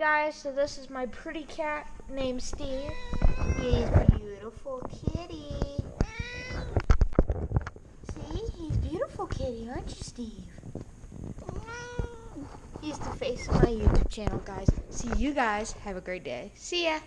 guys, so this is my pretty cat named Steve. He's beautiful kitty. See, he's beautiful kitty, aren't you, Steve? He's the face of my YouTube channel, guys. See you guys. Have a great day. See ya.